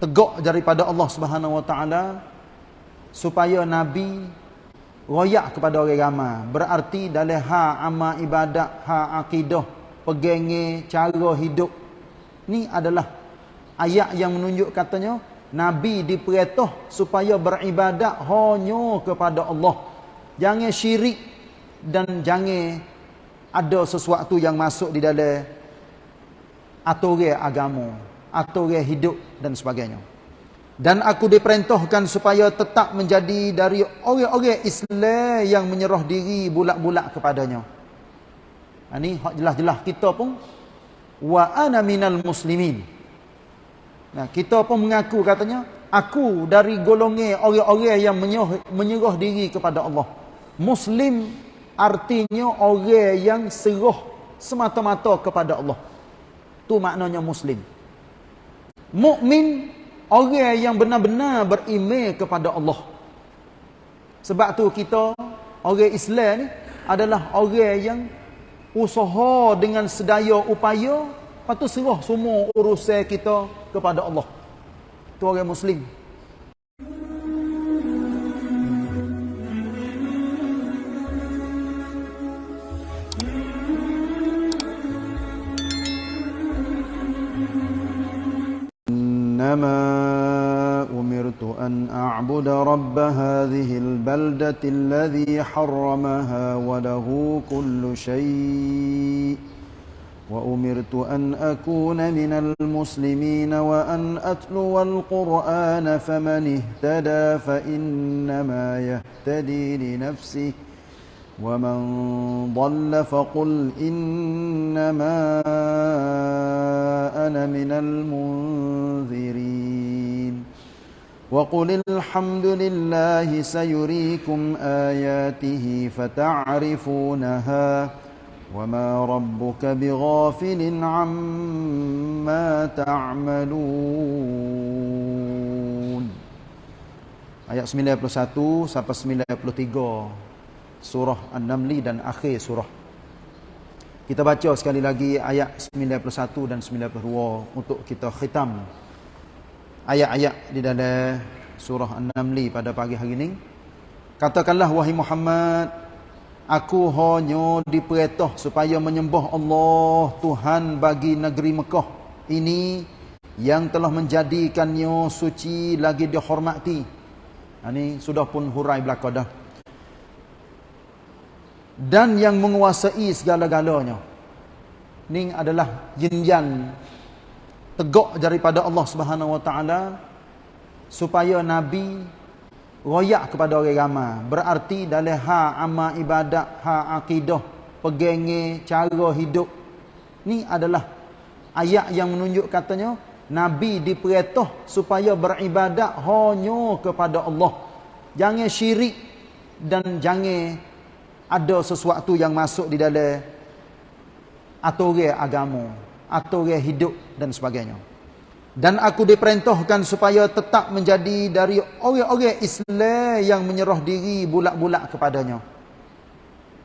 tegak daripada Allah Subhanahu Wa Taala supaya nabi royak kepada orang ramai. Berarti dalam ha amal ibadat ha akidah pegenge cara hidup ni adalah ayat yang menunjuk katanya nabi diperintah supaya beribadat hanya kepada Allah. Jangan syirik dan jangan ada sesuatu yang masuk di dalam aturan agama aturan hidup dan sebagainya. Dan aku diperintahkan supaya tetap menjadi dari orang-orang Islam yang menyerah diri bulat-bulat kepadanya. Ini ha, hak jelas-jelas kita pun wa ana minal muslimin. Nah, kita pun mengaku katanya aku dari golongan orang-orang yang menyerah, menyerah diri kepada Allah. Muslim artinya orang yang serah semata-mata kepada Allah. Tu maknanya muslim mukmin orang yang benar-benar beriman kepada Allah. Sebab tu kita orang Islam ni adalah orang yang usaha dengan sedaya upaya patu serah semua urusan kita kepada Allah. Tu orang muslim. أعبد رب هذه البلدة الذي حرمها وله كل شيء. وأمرت أن أكون من المسلمين وأن أتلو القرآن فمن اهتدى فإنما يهتدي لنفسه. ومن ضل فقل إنما أنا من المنذرين. وقل الحمد لله سيريكم آياته فتعرفونها وما ربك بغافل عما تعملون Ayat 91 sampai 93 surah An-Namli dan akhir surah. Kita baca sekali lagi ayat 91 dan 92 untuk kita khitam ayat-ayat di dalam surah An-Namli pada pagi hari ini. Katakanlah wahai Muhammad, aku hanya diperintah supaya menyembah Allah Tuhan bagi negeri Mekah ini yang telah menjadikannya suci lagi dihormati. Ini sudah pun hurai belaka dah dan yang menguasai segala-galanya. Ini adalah jinjan tegak daripada Allah Subhanahu Wa Taala supaya nabi royak kepada orang ramai. Berarti dalam ha amal ibadat, ha akidah, pegenge cara hidup. Ini adalah ayat yang menunjuk katanya nabi diperintah supaya beribadat hanya kepada Allah. Jangan syirik dan jangan ada sesuatu yang masuk di dalam aturan agama, aturan hidup dan sebagainya. Dan aku diperintahkan supaya tetap menjadi dari orang-orang Islam yang menyerah diri bulat-bulat kepadanya.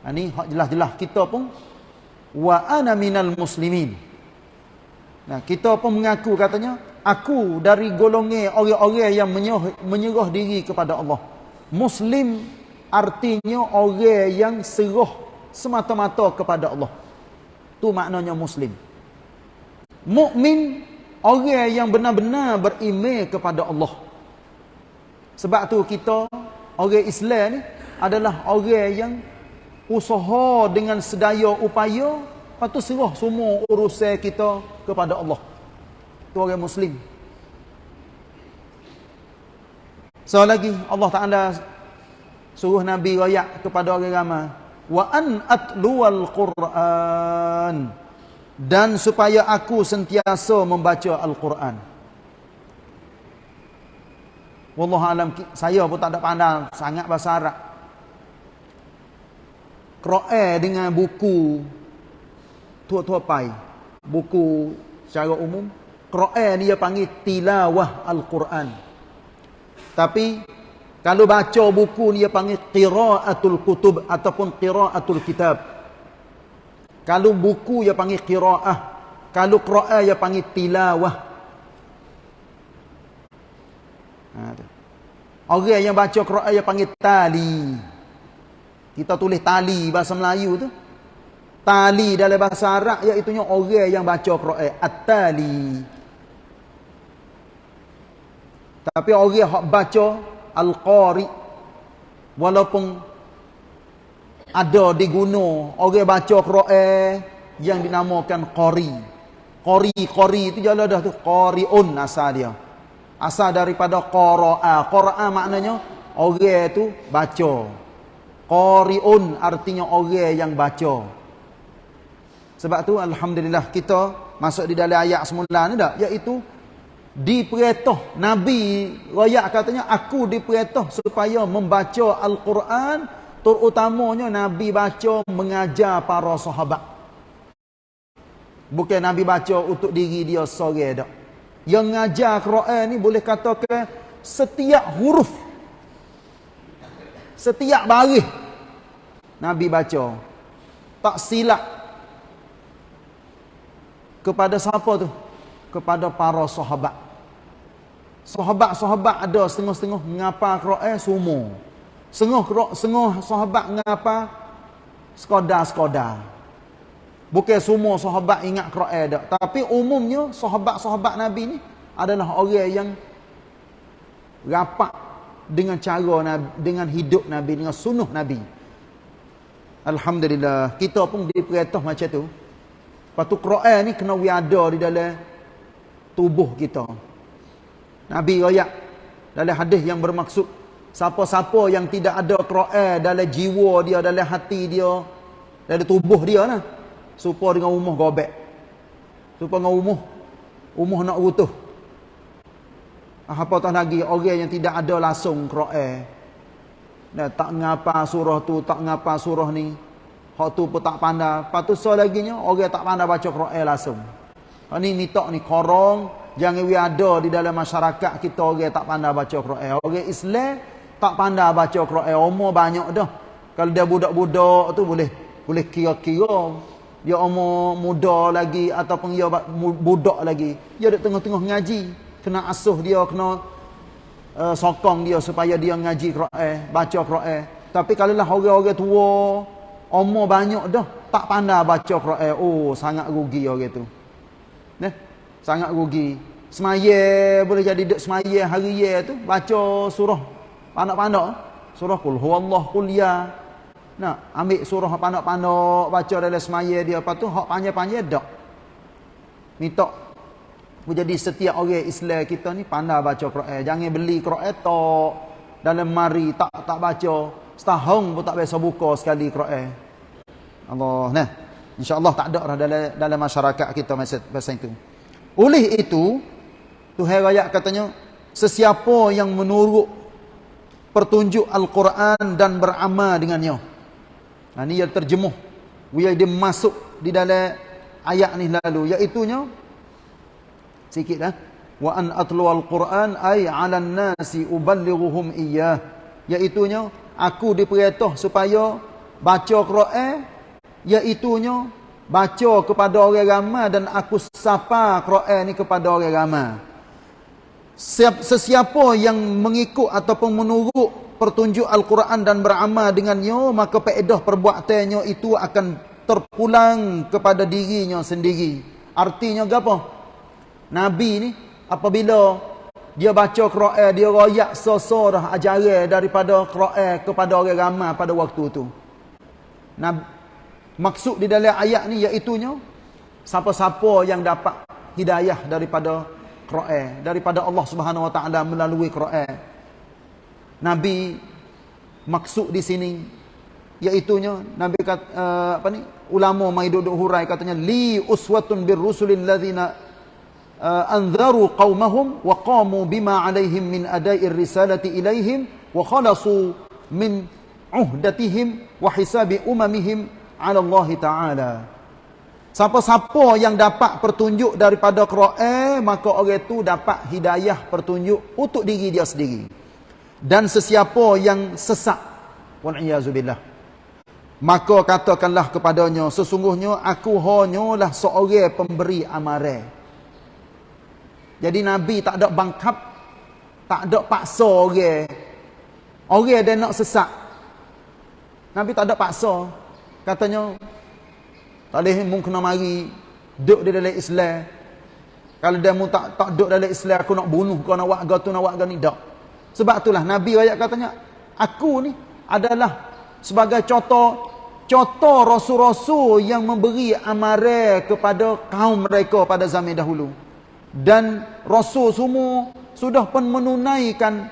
Ini ha, jelas-jelas kita pun wa ana minal muslimin. Nah, kita pun mengaku katanya aku dari golongan orang-orang yang menyerah, menyerah diri kepada Allah. Muslim artinya orang yang serah semata-mata kepada Allah. Tu maknanya muslim. Mukmin orang yang benar-benar beriman kepada Allah. Sebab tu kita orang Islam ni adalah orang yang usaha dengan sedaya upaya patu serah semua urusan kita kepada Allah. Tu orang muslim. So lagi Allah Taala suruh Nabi royak kepada orang ramai wa an atluwal Quran dan supaya aku sentiasa membaca Al-Quran. Wallahu alam saya pun tak ada pandang sangat bahasa Arab. Quran dengan buku tua-tua pai. Buku secara umum Quran dia panggil tilawah Al-Quran. Tapi kalau baca buku dia panggil qiraatul kutub ataupun qiraatul kitab. Kalau buku dia panggil qiraah, kalau qiraah dia panggil tilawah. Ha, tu. Orang yang baca Quran yang panggil tali. Kita tulis tali bahasa Melayu tu. Tali dalam bahasa Arab iaitu orang yang baca Quran. At-tali. Tapi orang yang baca Al-Qari. Walaupun ada di gunung. Orang baca Quran yang dinamakan Qari. Qari, Qari itu jalan dah tu. Qari'un asal dia. Asal daripada qara'a. Qara'a maknanya orang tu baca. Qari'un artinya orang yang baca. Sebab tu alhamdulillah kita masuk di dalam ayat semula ni dak iaitu diperintah Nabi royak katanya aku diperintah supaya membaca al-Quran terutamanya Nabi baca mengajar para sahabat. Bukan Nabi baca untuk diri dia seorang dak. Yang ngajar Quran ni boleh katakan setiap huruf setiap baris Nabi baca tak silap kepada siapa tu? Kepada para sahabat. Sahabat-sahabat ada setengah-setengah mengapa Quran semua setengah setengah sahabat mengapa sekadar-sekadar Bukan semua sahabat ingat Quran dak, tapi umumnya sahabat-sahabat Nabi ni adalah orang yang rapat dengan cara Nabi, dengan hidup Nabi, dengan sunnah Nabi. Alhamdulillah, kita pun diperintah macam tu. Patu Quran ni kena ada di dalam tubuh kita. Nabi royak dalam hadis yang bermaksud siapa-siapa yang tidak ada Quran dalam jiwa dia, dalam hati dia, dalam tubuh dia lah serupa dengan rumah gobek. Serupa dengan rumah rumah nak rutuh ah, apatah lagi orang yang tidak ada langsung Quran. Nah, tak ngapa surah tu tak ngapa surah ni. Hak tu pun tak pandai. So lagi nya orang tak pandai baca Quran langsung. Ha, ni nitok ni korong jangan ada di dalam masyarakat kita orang tak pandai baca Quran. Orang Islam tak pandai baca Quran. Umur banyak dah. Kalau dia budak-budak tu boleh boleh kira-kira. Dia umur muda lagi ataupun dia budak lagi dia duduk tengah-tengah ngaji. Kena asuh dia kena uh, sokong dia supaya dia ngaji Quran baca Quran tapi kalau lah orang-orang tua umur banyak dah tak pandai baca Quran oh sangat rugi orang tu. Nah sangat rugi. Semaya boleh jadi duk semaya hari ya tu baca surah panak-panak surah kul huwallahu qul ya nak ambil surah pandok-pandok baca dalam semaya dia apa tu hak panjang-panjang dak. Minta jadi setiap orang Islam kita ni pandai baca Quran. Jangan beli Quran tok dalam mari tak tak baca. Setahun pun tak biasa buka sekali Quran. Allah nah. Insya-Allah tak ada dah dalam dalam masyarakat kita masa masa itu. Oleh itu Tuhan raya katanya sesiapa yang menurut pertunjuk Al-Quran dan beramal dengannya. Ha, ini yang terjemuh. Dia, masuk di dalam ayat ni lalu. Iaitunya. Sikit lah. Wa an atlu al-Quran ay ala nasi uballighuhum iyah. Iaitunya. Aku diperintah supaya baca Quran. Iaitunya. Baca kepada orang ramai dan aku sapa Quran ni kepada orang ramai. Sesiapa yang mengikut ataupun menurut pertunjuk Al-Quran dan beramal dengannya, maka peedah perbuatannya itu akan terpulang kepada dirinya sendiri. Artinya apa? Nabi ni apabila dia baca Quran, dia royak sesorah ajaran daripada Quran kepada orang ramai pada waktu itu. Nabi, maksud di dalam ayat ni iaitunya siapa-siapa yang dapat hidayah daripada Quran, daripada Allah Subhanahu Wa Taala melalui Quran. Nabi maksud di sini iaitunya Nabi kata uh, apa ni ulama mai duduk hurai katanya li uswatun bir rusulil ladzina uh, anzaru qaumahum wa qamu bima alaihim min ada'ir risalati ilaihim wa khalasu min uhdatihim wa hisabi umamihim ala Allah taala Siapa-siapa yang dapat pertunjuk daripada Quran maka orang itu dapat hidayah pertunjuk untuk diri dia sendiri dan sesiapa yang sesak waliyazubillah maka katakanlah kepadanya sesungguhnya aku hanyalah seorang pemberi amaran jadi nabi tak ada bangkap Tak ada paksa orang. Orang dia nak sesak. Nabi tak ada paksa. Katanya, tak boleh mung kena mari duduk di dalam Islam. Kalau dia tak, tak duduk dalam Islam, aku nak bunuh kau nak buat tu nak buat ni. Tak. Sebab itulah Nabi ayat katanya, aku ni adalah sebagai contoh contoh rasul-rasul yang memberi amaran kepada kaum mereka pada zaman dahulu. Dan rasul semua sudah pun menunaikan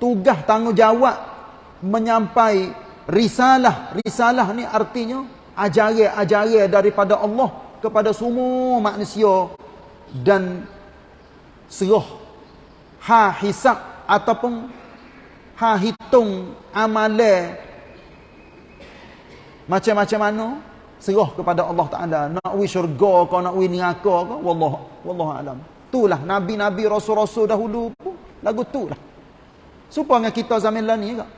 tugas tanggungjawab menyampai risalah. Risalah ni artinya ajaran-ajaran daripada Allah kepada semua manusia dan serah ha hisab ataupun ha hitung amalan macam-macam mana? Serah kepada Allah Taala. Nak wi syurga ke nak wi neraka ke wallah wallahu alam. Itulah nabi-nabi rasul-rasul dahulu pun. Lagu itulah. Supaya kita zaman lah ni juga.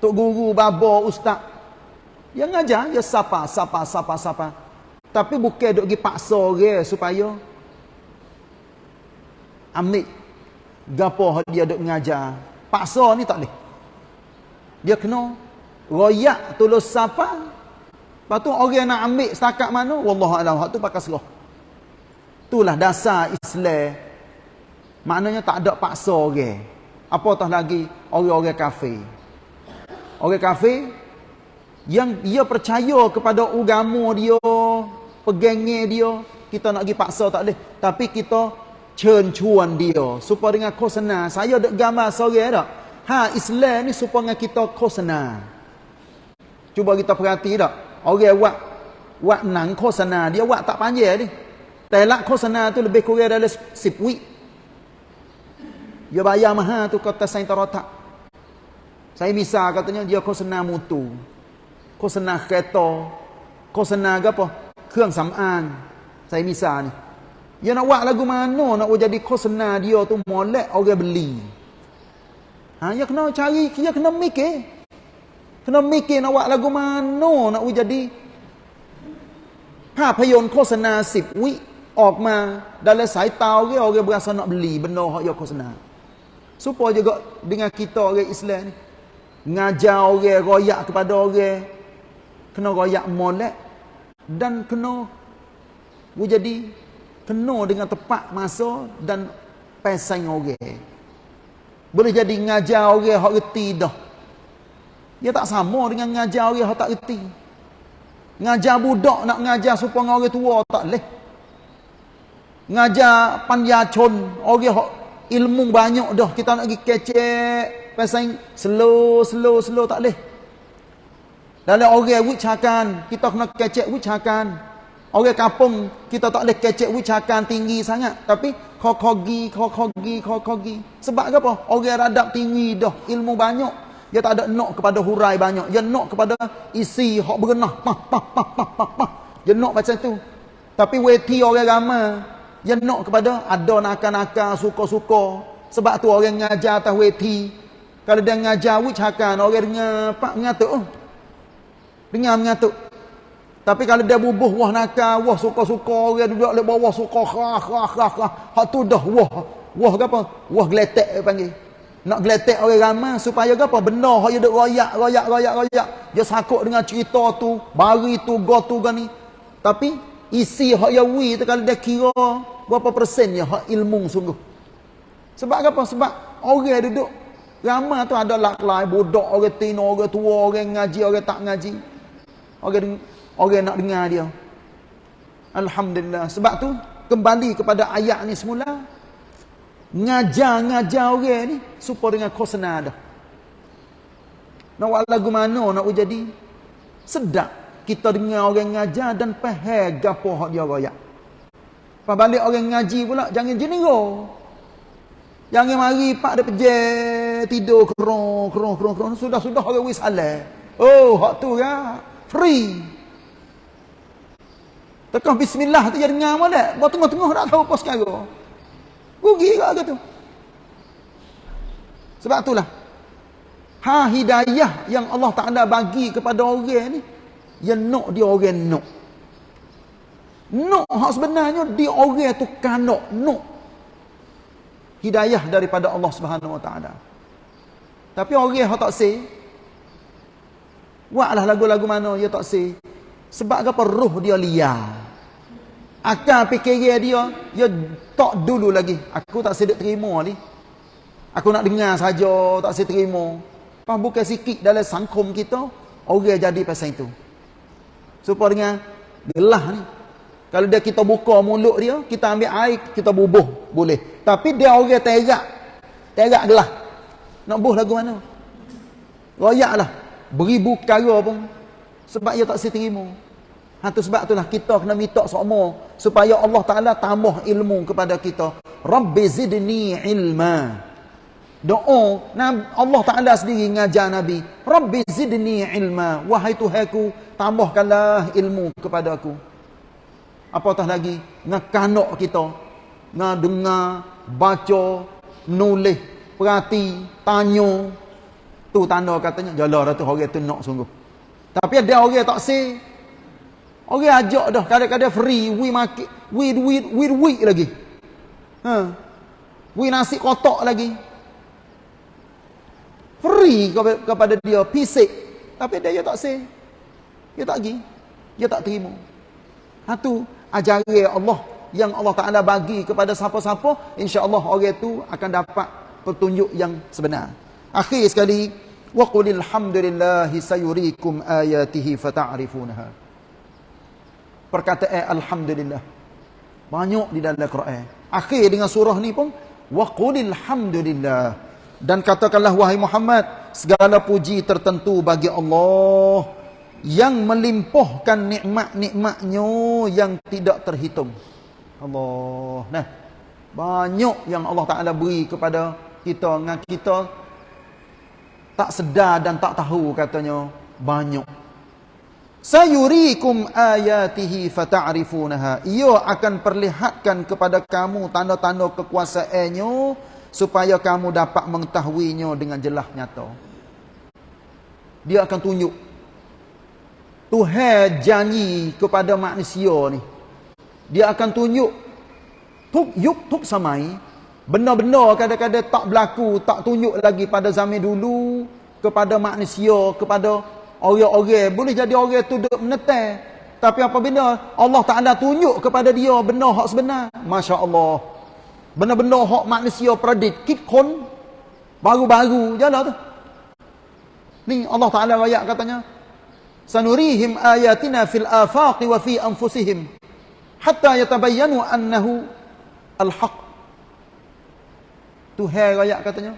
Tok guru baba ustaz yang ngajar ya siapa siapa siapa siapa tapi bukan duk pergi paksa orang supaya ambil gapo dia duk mengajar paksa ni tak boleh dia kena royak tulus siapa Lepas tu orang nak ambil setakat mana? Wallahualam. Hak tu pakai serah. Itulah dasar Islam. Maknanya tak ada paksa orang. Apatah lagi orang-orang kafir. Orang kafir yang dia percaya kepada agama dia, pegangnya dia, kita nak pergi paksa tak boleh. Tapi kita cencuan dia supaya dengan kosena. Saya ada gambar seorang tak? Ha, Islam ni supaya kita kosena. Cuba kita perhati tak? Orang buat buat nang khosana dia buat tak panjang ni. Telak khosana tu lebih kurang dalam 10 week. Dia bayar mahal tu kata sain tarotak. Saya misal katanya dia khosana mutu. Khosana kereta. Khosana apa? Keung sam'an. Saya misal ni. Dia nak buat lagu mana nak jadi khosana dia tu molek orang beli. Ha, dia kena cari, dia kena mikir. Kena mikir nak buat lagu mana nak jadiภาพยนตร์โฆษณา10วิออกมา dalam sai tahu ke orang berasa nak beli benda hak ya khosana supaya juga dengan kita orang Islam ni ngajar orang royak kepada orang kena royak molek dan kena jadi kena dengan tepat masa dan pesan orang boleh jadi ngajar orang hak reti dah dia tak sama dengan ngajar orang yang tak reti. Ngajar budak nak ngajar supaya orang tua tak leh. Ngajar panjacun orang yang ilmu banyak dah kita nak pergi kecek pasal slow slow slow tak leh. Dalam orang wicakan kita kena kecek wicakan. Orang kampung kita tak boleh kecek wicakan tinggi sangat tapi kokogi kokogi kokogi sebab apa orang radap tinggi dah ilmu banyak dia tak ada nak kepada hurai banyak. Dia nak kepada isi hak berenah. Pah, pah, pah, pah, pah, pah. Dia nak macam tu. Tapi weti orang ramai. Dia nak kepada ada nakal-nakal, suka-suka. Sebab tu orang ngajar atas weti. Kalau dia ngajar which hakan, orang dengar pak mengatuk. Oh. Dengar mengatuk. Tapi kalau dia bubuh wah nakal, wah suka-suka, orang duduk di bawah suka, khah, khah, khah, khah. Hak tu dah wah. Wah apa? Wah geletek panggil. Nak geletek orang ramai supaya apa? Benda hak dia duk royak, royak, royak, royak. Dia sakut dengan cerita tu, bari tu, go tu gani. Tapi isi hak ya wi tu kalau dia kira berapa persen ya hak ilmu sungguh. Sebab apa? Sebab orang duduk ramai tu ada laklai bodoh orang tino, orang tua, orang ngaji, orang tak ngaji. Orang orang nak dengar dia. Alhamdulillah. Sebab tu kembali kepada ayat ni semula ngajar-ngajar orang ni supaya dengan khosna dah. Nak lagu mana nak jadi sedap kita dengar orang ngajar dan faham gapo hak dia royak. Pas balik orang ngaji pula jangan jenero. Jangan mari pak dia pejek tidur kerong kerong kerong kerong sudah sudah orang wis halal. Oh hak tu ya free. Tekan bismillah tu jadi dengar mana? Buat tengah-tengah tak tahu apa sekarang. Rugi juga kata. Sebab itulah. Ha hidayah yang Allah Ta'ala bagi kepada orang ni. Yang nak dia orang nak. Nak hak sebenarnya dia orang tu kanok. Nak. hidayah daripada Allah Subhanahu Wa Taala. Tapi orang yang tak say, buatlah lagu-lagu mana dia tak say. Sebab apa roh dia liar. Akal fikir dia, dia tak dulu lagi. Aku tak sedek terima ni. Aku nak dengar saja, tak sedek terima. Pas bukan sikit dalam sangkum kita, orang jadi pasal itu. Supaya dengan gelah ni. Kalau dia kita buka mulut dia, kita ambil air, kita bubuh. Boleh. Tapi dia orang terak. Terak gelah. Nak buh lagu mana? Royak lah. Beribu perkara pun. Sebab dia tak terima. Ha, tu sebab itulah kita kena minta semua. Supaya Allah Ta'ala tambah ilmu kepada kita. Rabbi zidni ilma. Doa. Allah Ta'ala sendiri ngajar Nabi. Rabbi zidni ilma. Wahai Tuhanku, tambahkanlah ilmu kepada aku. Apatah lagi, ngakanok kita. Ngadengar, baca, nulis, perhati, tanya. Tu tanda katanya, jalan dah tu orang tu nak sungguh. Tapi ada orang tak say. Orang ajak dah, kadang-kadang free, we market, we we we we lagi. Ha. We nasi kotak lagi. Free kepada dia, pisik. Tapi dia tak say. Dia tak pergi. Dia tak terima. Ha tu ajaran Allah yang Allah Taala bagi kepada siapa-siapa, insya-Allah orang itu akan dapat petunjuk yang sebenar. Akhir sekali, wa qulil hamdulillahi sayuriikum ayatihi fata'rifunaha. Perkataan alhamdulillah banyak di dalam Quran. Akhir dengan surah ni pun wa qulil hamdulillah dan katakanlah wahai Muhammad segala puji tertentu bagi Allah yang melimpahkan nikmat-nikmatnya yang tidak terhitung. Allah. Nah. Banyak yang Allah Taala beri kepada kita dengan kita tak sedar dan tak tahu katanya banyak. Sayurikum ayatihi fata'rifunaha. Ia akan perlihatkan kepada kamu tanda-tanda kekuasaannya supaya kamu dapat mengetahuinya dengan jelas nyata. Dia akan tunjuk Tuhan janji kepada manusia ni. Dia akan tunjuk tuk yuk tuk samai. Benar-benar kadang-kadang tak berlaku, tak tunjuk lagi pada zaman dulu kepada manusia, kepada orang-orang. Boleh jadi orang tu duduk menetai. Tapi apabila Allah Ta'ala tunjuk kepada dia benar hak sebenar. Masya Allah. Benar-benar hak manusia predik. Kit kon. Baru-baru je lah tu. Ni Allah Ta'ala rakyat katanya sanurihim ayatina fil afaqi wa fi anfusihim hatta yatabayyanu annahu al-haq Tuhan ayat katanya.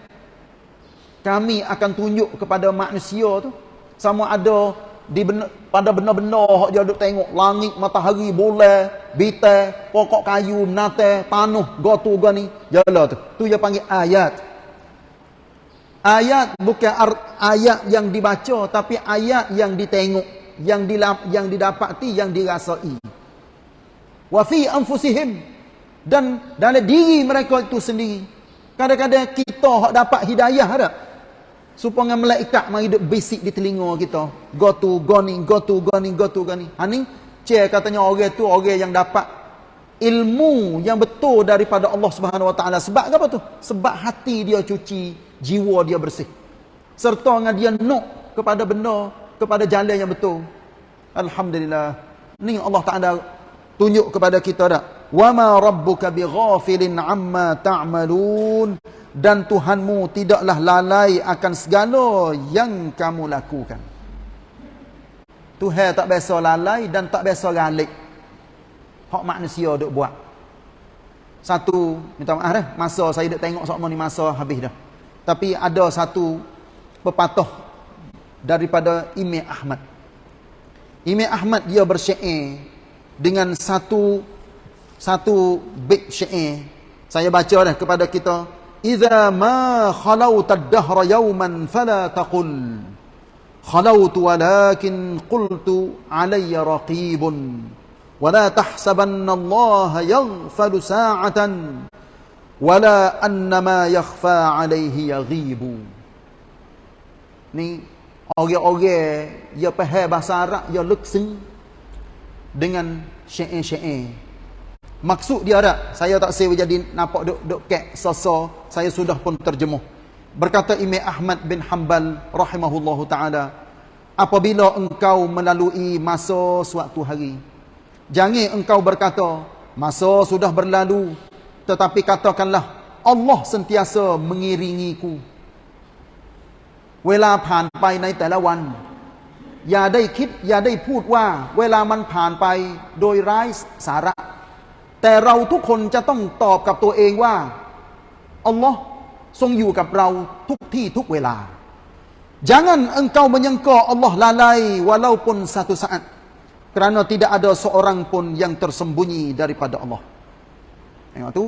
Kami akan tunjuk kepada manusia tu. Sama ada di benar, pada benar-benar dia duduk tengok langit matahari bulan bintang pokok kayu menate tanah gotu gani jala tu. Tu dia panggil ayat. Ayat bukan ayat yang dibaca tapi ayat yang ditengok, yang dilap, yang didapati, yang dirasai. Fi anfusihim. Dan dalam diri mereka itu sendiri. Kadang-kadang kita hak dapat hidayah ada. Supaya malaikat mari duk bisik di telinga kita. Go to goni, go to goni, go to goni. Ha ni, cek katanya orang tu orang yang dapat ilmu yang betul daripada Allah Subhanahu Wa Taala. Sebab apa tu? Sebab hati dia cuci jiwa dia bersih serta dengan dia nok kepada benda kepada jalan yang betul alhamdulillah ni Allah Taala tunjuk kepada kita dak wama rabbuka bighafilin amma ta'malun. Dan Tuhanmu tidaklah lalai akan segala yang kamu lakukan. Tuhan tak biasa lalai dan tak biasa galik. Hak manusia duk buat. Satu minta maaf dah masa saya duk tengok sok ni masa habis dah. Tapi ada satu pepatah daripada Imam Ahmad. Imam Ahmad dia bersyair dengan satu satu bait syair. Saya baca dah kepada kita. Idza ma khalawta ad-dahra yawman fala taqul khalawtu walakin qultu alayya raqibun ولا تحسبن الله يغفل ساعة wala annama yakhfa alaihi yaghibu ni orang-orang dia faham bahasa Arab dia leksing dengan syair-syair maksud dia ada saya tak saya jadi nampak duk duk kek soso saya sudah pun terjemuh. Berkata Imam Ahmad bin Hanbal rahimahullahu taala, apabila engkau melalui masa suatu hari, jangan engkau berkata, masa sudah berlalu, tetapi katakanlah Allah sentiasa mengiringiku. Wela ผ่านไปในแต่ละวัน อย่าได้คิด อย่าได้พูดว่า เวลามันผ่านไปโดยไร้สาระ แต่เราทุกคนจะต้องตอบกับตัวเองว่าอัลลอฮ์ทรงอยู่กับเราทุกที่ทุกเวลา Jangan engkau menyangka Allah lalai walaupun satu saat. Kerana tidak ada seorang pun yang tersembunyi daripada Allah. Tengok tu.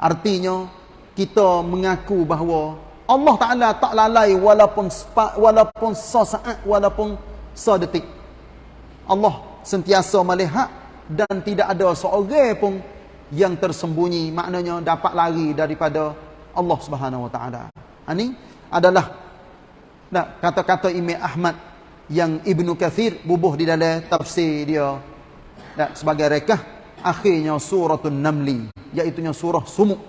Artinya, kita mengaku bahawa Allah Ta'ala tak lalai walaupun sepa, walaupun sesaat, walaupun sedetik. Allah sentiasa melihat dan tidak ada seorang pun yang tersembunyi. Maknanya dapat lari daripada Allah Subhanahu Wa Ta'ala. Ini adalah Nah, kata-kata Imam Ahmad yang Ibnu Kathir bubuh di dalam tafsir dia. Nah, sebagai rekah akhirnya suratul Namli, iaitu surah Sumuk.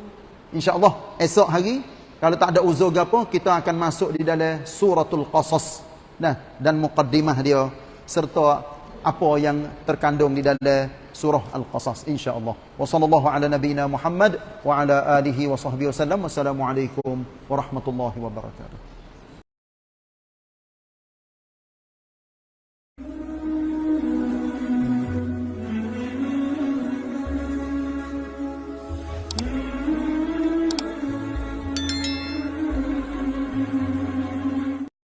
Insya-Allah esok hari kalau tak ada uzur apa kita akan masuk di dalam suratul Qasas. Nah, dan muqaddimah dia serta apa yang terkandung di dalam surah Al-Qasas insya-Allah. Wa sallallahu ala nabiyyina Muhammad wa ala alihi wa sahbihi wasallam. Wassalamualaikum warahmatullahi wabarakatuh.